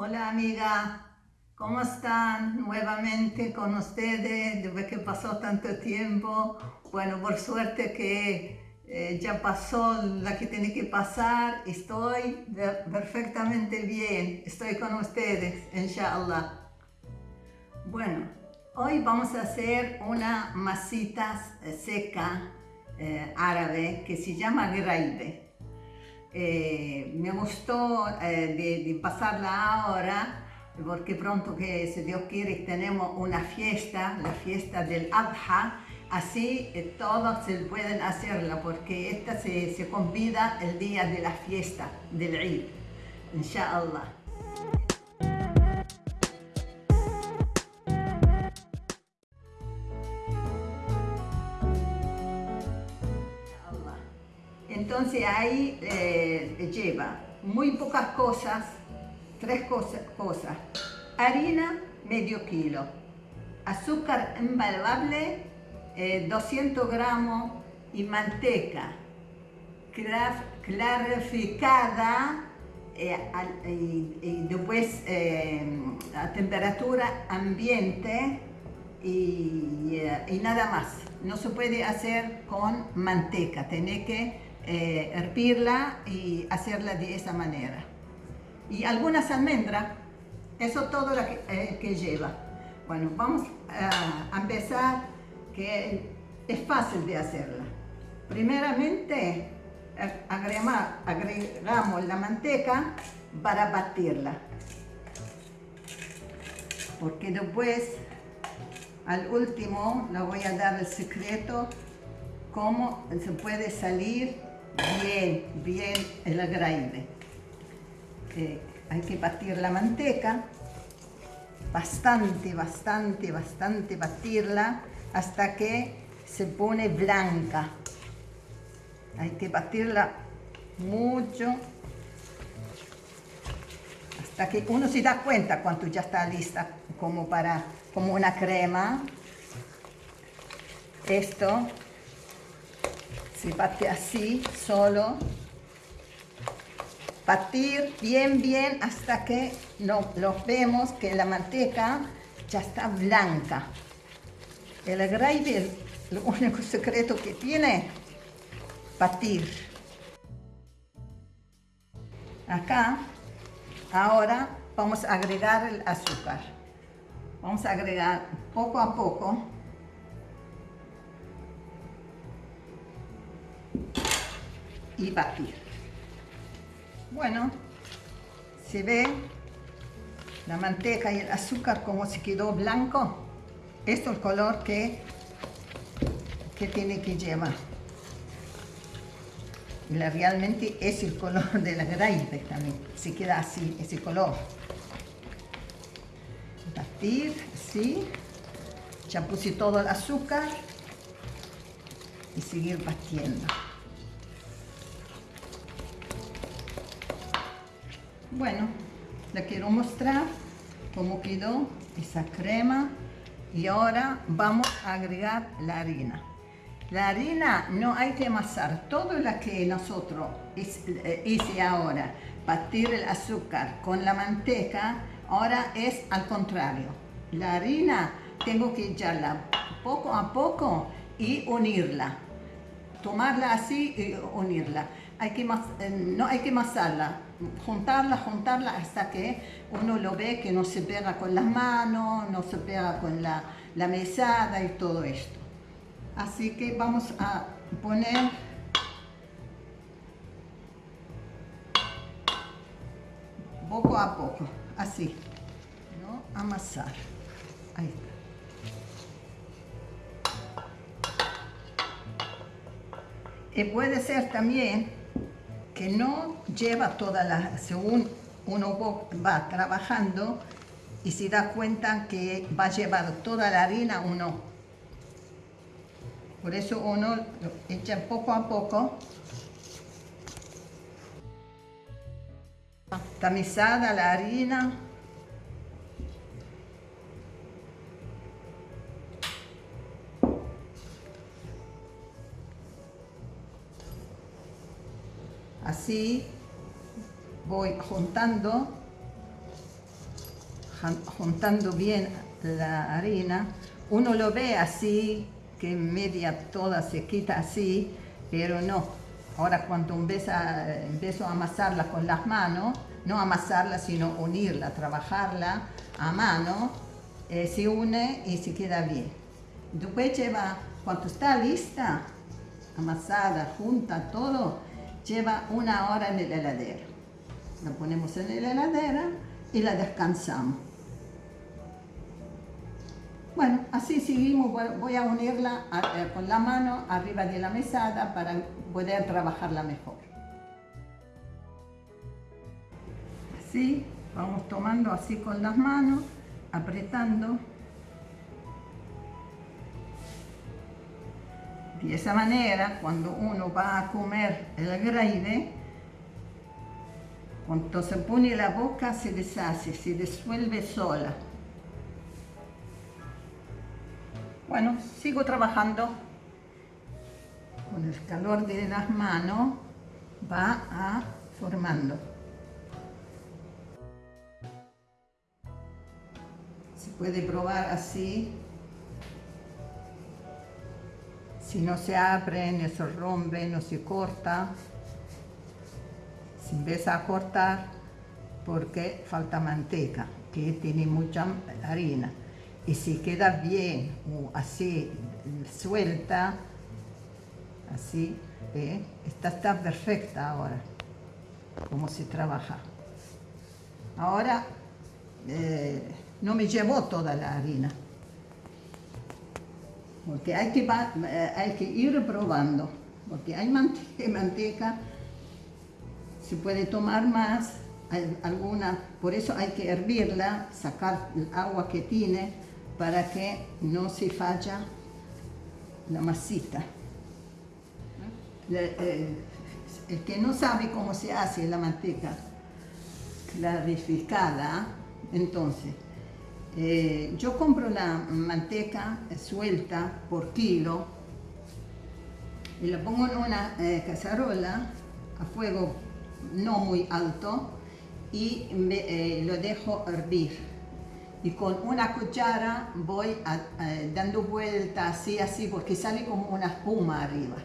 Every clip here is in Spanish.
Hola amiga, ¿cómo están? Nuevamente con ustedes, después que pasó tanto tiempo. Bueno, por suerte que eh, ya pasó la que tiene que pasar. Estoy perfectamente bien, estoy con ustedes, inshallah. Bueno, hoy vamos a hacer una masita seca eh, árabe que se llama graibe. Eh, me gustó eh, de, pasarla ahora porque pronto que si Dios quiere tenemos una fiesta, la fiesta del Adha, así eh, todos se pueden hacerla porque esta se, se convida el día de la fiesta del Eid, inshallah. Entonces ahí eh, lleva muy pocas cosas, tres cosas. Harina, medio kilo. Azúcar invaluable, 200 eh, gramos. Y manteca clarificada eh, y, después a temperatura ambiente y, y, nada más. No se puede hacer con manteca, tiene que eh, hervirla y hacerla de esa manera. Y algunas almendras, eso todo lo que, eh, lleva. Bueno, vamos a empezar, que es fácil de hacerla. Primeramente, agregamos la manteca para batirla. Porque después, al último, le voy a dar el secreto cómo se puede salir bien, bien el agrande. Eh, hay que batir la manteca, bastante, bastante, bastante batirla hasta que se pone blanca. Hay que batirla mucho hasta que uno se da cuenta cuando ya está lista como para como una crema. Esto se bate así, solo. Batir bien, bien hasta que no, lo vemos que la manteca ya está blanca. El gravy, el único secreto que tiene, batir. Acá, ahora vamos a agregar el azúcar. Vamos a agregar poco a poco y batir. Bueno, se ve la manteca y el azúcar como se quedó blanco. Esto es el color que, que tiene que llevar. Y realmente es el color de la graipe también. Se queda así, ese color. Batir, así. Ya puse todo el azúcar. Y seguir batiendo. Bueno, le quiero mostrar cómo quedó esa crema y ahora vamos a agregar la harina. La harina no hay que amasar, todo lo que nosotros eh, hice ahora, batir el azúcar con la manteca, ahora es al contrario. La harina tengo que echarla poco a poco y unirla. Tomarla así y unirla. Hay que, eh, no hay que amasarla, juntarla, juntarla hasta que uno lo ve que no se pega con las manos, no se pega con la, mesada y todo esto. Así que vamos a poner poco a poco, así, ¿no? Amasar. Ahí está. Y puede ser también que no lleva toda la, según uno va trabajando y se da cuenta que va a llevar toda la harina o no. Por eso uno echa poco a poco. Tamizada la harina. Así voy juntando juntando bien la harina. Uno lo ve así, que media toda se quita así, pero no. Ahora cuando empiezo a, empiezo a amasarla con las manos, no amasarla sino unirla, trabajarla a mano, eh, se une y se queda bien. Después lleva, cuando está lista, amasada, junta, todo, lleva una hora en el heladero. La ponemos en la heladera y la descansamos. Bueno, así seguimos, voy a unirla eh, con la mano arriba de la mesada para poder trabajarla mejor. Así, vamos tomando así con las manos, apretando. De esa manera, cuando uno va a comer el gravy, cuando se pone la boca se deshace, se disuelve sola. Bueno, sigo trabajando con el calor de las manos, va a formando. Se puede probar así. Si no se abre, no se rompe, no se corta se empieza a cortar porque falta manteca, que tiene mucha harina. Y si queda bien o así suelta, así, ¿eh? esta está perfecta ahora, como se trabaja. Ahora eh, no me llevó toda la harina, porque hay que, eh, hay que ir probando, porque hay manteca se puede tomar más, alguna, por eso hay que hervirla, sacar el agua que tiene para que no se falla la masita. Eh, el que no sabe cómo se hace la manteca clarificada, entonces, eh, yo compro la manteca suelta por kilo y la pongo en una eh, cacerola a fuego no muy alto y eh, lo dejo hervir. Y con una cuchara voy dando vueltas así, así, porque sale como una espuma arriba.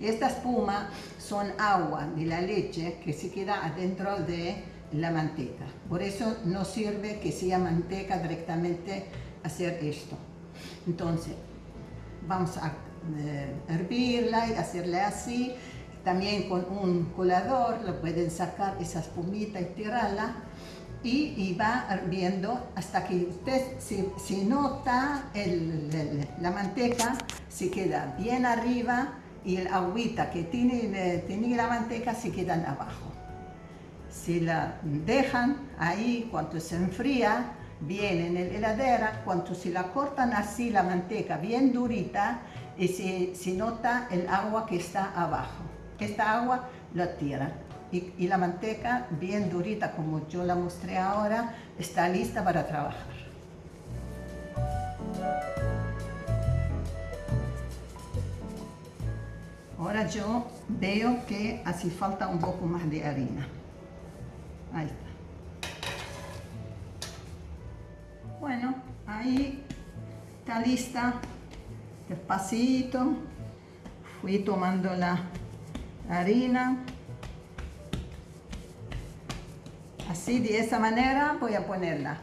Esta espuma son agua de la leche que se queda adentro de la manteca. Por eso no sirve que sea manteca directamente hacer esto. Entonces, vamos a eh, hervirla y hacerle así también con un colador lo pueden sacar esa espumita y tirarla y, va hirviendo hasta que usted se, nota la manteca se queda bien arriba y el agüita que tiene, tiene la manteca se quedan abajo. Si la dejan ahí cuando se enfría, bien en la heladera, cuando se la cortan así la manteca bien durita, y se, se nota el agua que está abajo. Esta agua la tira y, la manteca bien durita como yo la mostré ahora está lista para trabajar. Ahora yo veo que hace falta un poco más de harina. Bueno, ahí está lista. Despacito. Fui tomando la harina. Así, de esa manera voy a ponerla.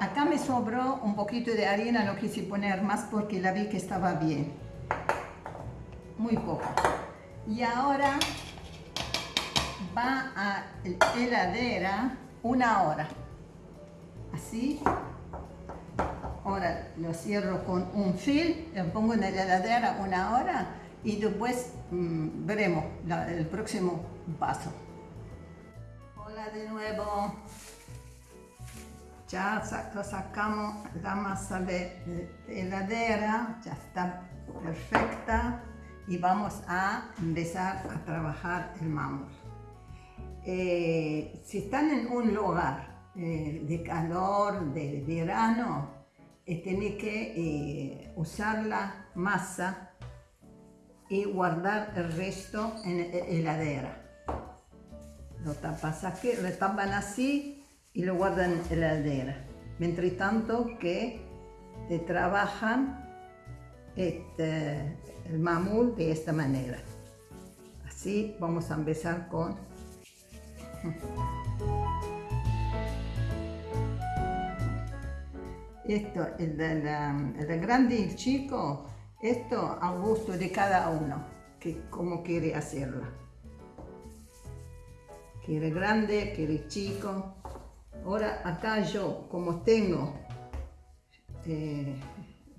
Acá me sobró un poquito de harina, no quise poner más porque la vi que estaba bien. Muy poco. Y ahora va a la heladera una hora. Así Ahora lo cierro con un film, lo pongo en la heladera una hora y después mm, veremos el próximo paso. Hola de nuevo. Ya sacamos la masa de, heladera, ya está perfecta y vamos a empezar a trabajar el mamor. Eh, si están en un lugar eh, de calor, de verano, tiene que eh, usar la masa y guardar el resto en heladera. lo tapas aquí, lo tapan así y lo guardan en la heladera. Mientras tanto que trabajan este, el mamul de esta manera. Así vamos a empezar con... Esto, el, el grande y el chico, esto a gusto de cada uno, que como quiere hacerlo. Quiere grande, quiere chico. Ahora acá yo, como tengo, eh,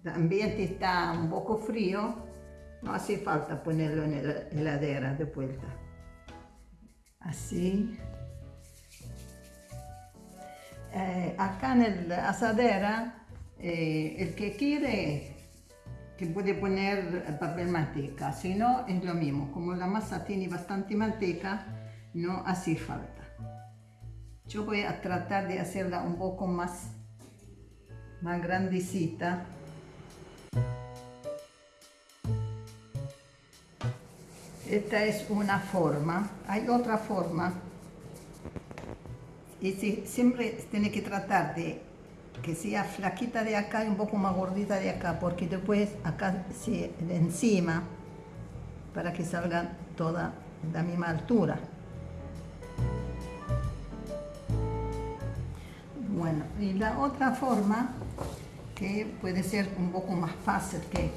el ambiente está un poco frío, no hace falta ponerlo en la heladera de vuelta. Así. Eh, acá en la asadera, eh, el que quiere que puede poner papel manteca, si no es lo mismo, como la masa tiene bastante manteca, no hace falta. Yo voy a tratar de hacerla un poco más, más grandecita. Esta es una forma, hay otra forma y siempre tiene que tratar de que sea flaquita de acá y un poco más gordita de acá, porque después acá de encima, para que salgan toda la misma altura. Bueno, y la otra forma, que puede ser un poco más fácil que,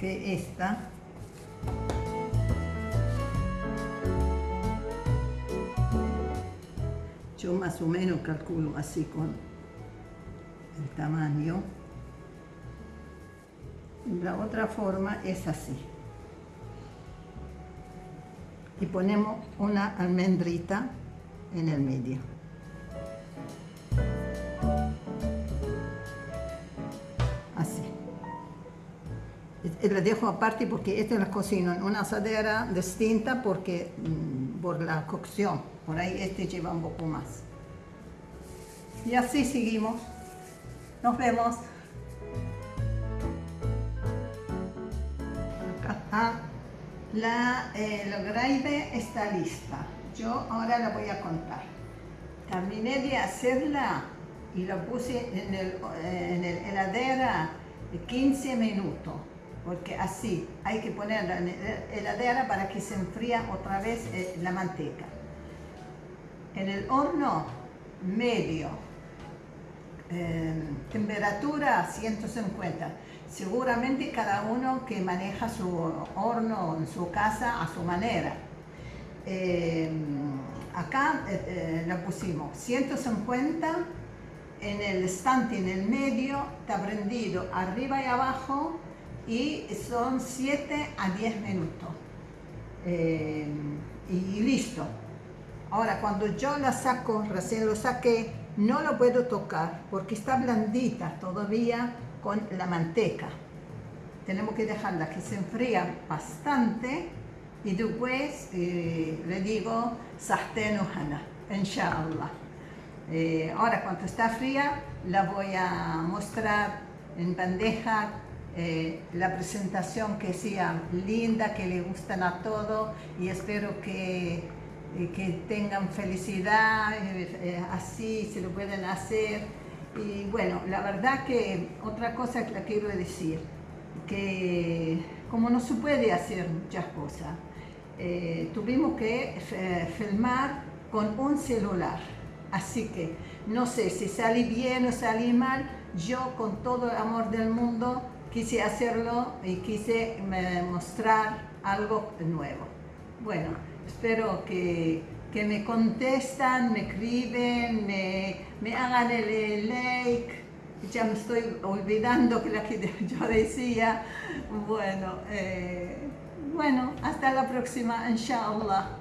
que esta, yo más o menos calculo así con el tamaño. La otra forma es así. Y ponemos una almendrita en el medio. La dejo aparte porque esta la cocino en una asadera distinta porque mm, por la cocción. Por ahí este lleva un poco más. Y así seguimos. Nos vemos. La, eh, gravy está lista. Yo ahora la voy a contar. Terminé de hacerla y la puse en el, en el heladera 15 minutos porque así hay que ponerla en la heladera para que se enfríe otra vez eh, la manteca en el horno medio, temperatura 150. Seguramente cada uno que maneja su horno en su casa a su manera. Em, acá eh, eh, la pusimos 150 en el estante en el medio, está prendido arriba y abajo y son 7 a 10 minutos. Em, y listo. Ahora, cuando yo la saco, recién lo saqué, no lo puedo tocar porque está blandita todavía con la manteca. Tenemos que dejarla que se enfría bastante y después eh, le digo sartén hana, inshallah. Eh, ahora cuando está fría la voy a mostrar en bandeja eh, la presentación que sea linda, que le gustan a todos y espero que que tengan felicidad, eh, eh, así se lo pueden hacer. Y bueno, la verdad que otra cosa que la quiero decir, que como no se puede hacer muchas cosas, eh, tuvimos que filmar con un celular. Así que no sé si salí bien o salí mal, yo con todo el amor del mundo quise hacerlo y quise mostrar algo nuevo. Bueno, espero que, me contestan, me escriben, me, hagan el like. Ya me estoy olvidando que que yo decía. Bueno, eh, bueno, hasta la próxima, inshallah.